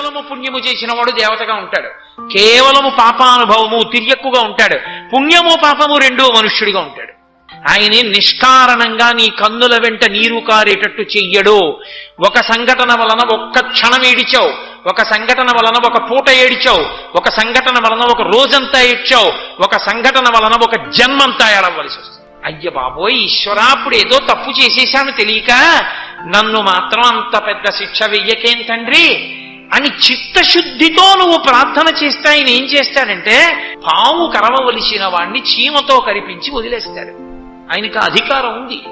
కేవలము పుణ్యము చేసిన వాడు దేవతగా ఉంటాడు. కేవలము పాపానుభవము తిరియక్కుగా ఉంటాడు. పుణ్యము పాపము రెండూ మనుష్యుడిగా ఉంటాడు. ఆయనే నిష్కారణంగా నీ కన్నుల వెంట నీరు కారేటట్టు చెయ్యడు. ఒక సంఘటన వలన ఒక్క క్షణం ఏడిచావు. ఒక సంఘటన వలన ఒక పూట ఏడిచావు. ఒక సంఘటన వలన ఒక రోజంతా ఏడ్చావు. ఒక సంఘటన వలన ఒక జన్మంతా ఏడవలసి వస్తుంది. అయ్య బాబోయ్ ఈశ్వరా ఏదో తప్పు చేసేశాను తెలియక నన్ను మాత్రం అంత పెద్ద శిక్ష వెయ్యకేం తండ్రి? అని చిత్తశుద్ధితో నువ్వు ప్రార్థన చేస్తే ఆయన ఏం చేస్తాడంటే పాము కరవవలసిన వాణ్ణి చీమతో కరిపించి వదిలేస్తాడు. ఆయనకు అధికారం ఉంది.